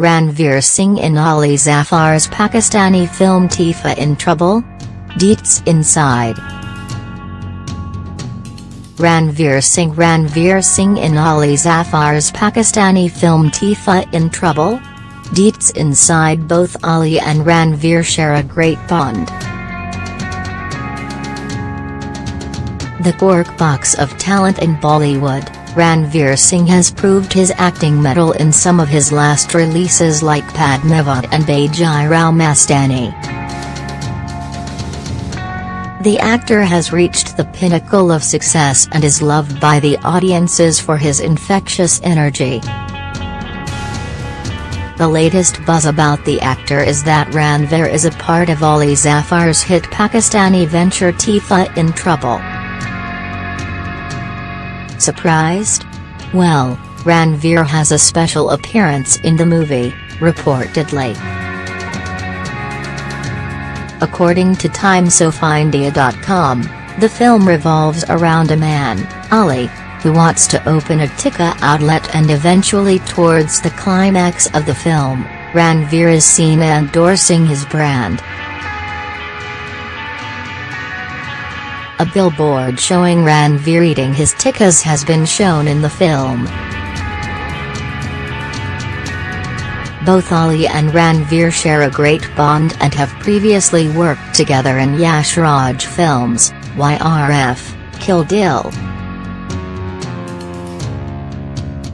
Ranveer Singh in Ali Zafar's Pakistani film Teefa in Trouble? Deets Inside Ranveer Singh Ranveer Singh in Ali Zafar's Pakistani film Teefa in Trouble? Deets inside both Ali and Ranveer share a great bond. The cork box of talent in Bollywood, Ranveer Singh has proved his acting mettle in some of his last releases like Padmavat and Bajirao Mastani. The actor has reached the pinnacle of success and is loved by the audiences for his infectious energy. The latest buzz about the actor is that Ranveer is a part of Ali Zafar's hit Pakistani venture Teefa in Trouble. Surprised? Well, Ranveer has a special appearance in the movie, reportedly. According to TimesOfIndia.com, the film revolves around a man, Ali, who wants to open a tikka outlet and eventually towards the climax of the film, Ranveer is seen endorsing his brand. A billboard showing Ranveer eating his tikkas has been shown in the film. Both Ali and Ranveer share a great bond and have previously worked together in Yash Raj films, YRF, Kill Dil.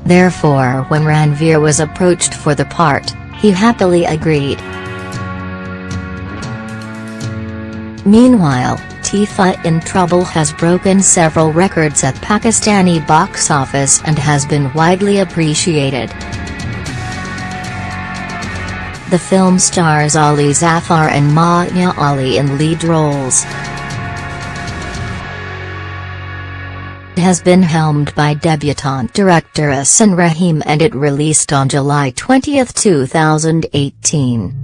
Therefore when Ranveer was approached for the part, he happily agreed. Meanwhile, Teefa in Trouble has broken several records at Pakistani box office and has been widely appreciated. The film stars Ali Zafar and Maya Ali in lead roles. It has been helmed by debutante director Ahsan Rahim and it released on July 20, 2018.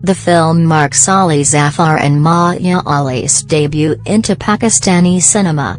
The film marks Ali Zafar and Maya Ali's debut into Pakistani cinema.